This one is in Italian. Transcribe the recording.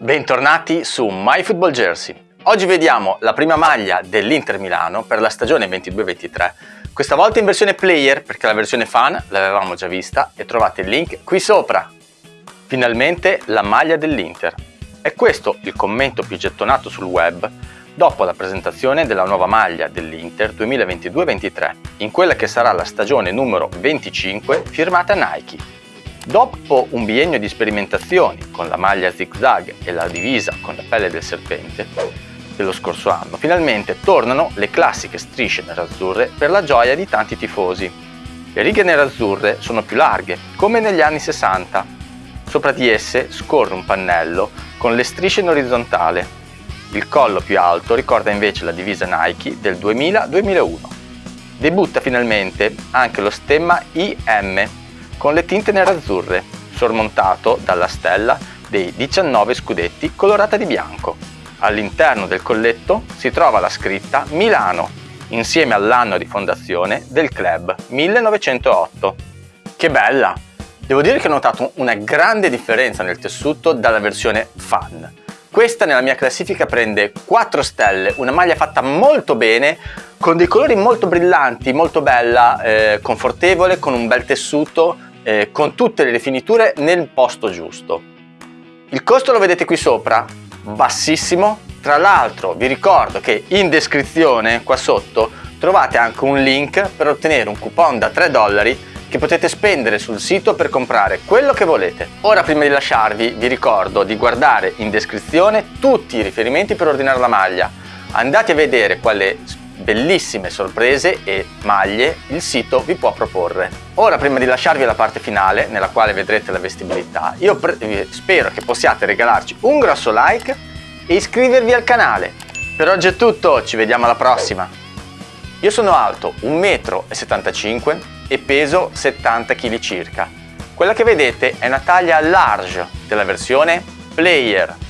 Bentornati su My Football Jersey. Oggi vediamo la prima maglia dell'Inter Milano per la stagione 22-23. Questa volta in versione player perché la versione fan l'avevamo già vista e trovate il link qui sopra. Finalmente la maglia dell'Inter. È questo il commento più gettonato sul web dopo la presentazione della nuova maglia dell'Inter 2022-23 in quella che sarà la stagione numero 25 firmata Nike. Dopo un biennio di sperimentazioni con la maglia zigzag e la divisa con la pelle del serpente dello scorso anno, finalmente tornano le classiche strisce nerazzurre per la gioia di tanti tifosi. Le righe nerazzurre sono più larghe, come negli anni 60. Sopra di esse scorre un pannello con le strisce in orizzontale. Il collo più alto ricorda invece la divisa Nike del 2000-2001. Debutta finalmente anche lo stemma IM con le tinte nerazzurre, sormontato dalla stella dei 19 scudetti colorata di bianco. All'interno del colletto si trova la scritta Milano, insieme all'anno di fondazione del club 1908. Che bella! Devo dire che ho notato una grande differenza nel tessuto dalla versione fan. Questa nella mia classifica prende 4 stelle, una maglia fatta molto bene, con dei colori molto brillanti, molto bella, eh, confortevole, con un bel tessuto, eh, con tutte le rifiniture nel posto giusto. Il costo lo vedete qui sopra, bassissimo. Tra l'altro vi ricordo che in descrizione qua sotto trovate anche un link per ottenere un coupon da 3 dollari che potete spendere sul sito per comprare quello che volete. Ora prima di lasciarvi vi ricordo di guardare in descrizione tutti i riferimenti per ordinare la maglia. Andate a vedere quale bellissime sorprese e maglie il sito vi può proporre. Ora prima di lasciarvi la parte finale nella quale vedrete la vestibilità io spero che possiate regalarci un grosso like e iscrivervi al canale. Per oggi è tutto, ci vediamo alla prossima! Io sono alto 1,75 m e peso 70 kg circa. Quella che vedete è una taglia large della versione Player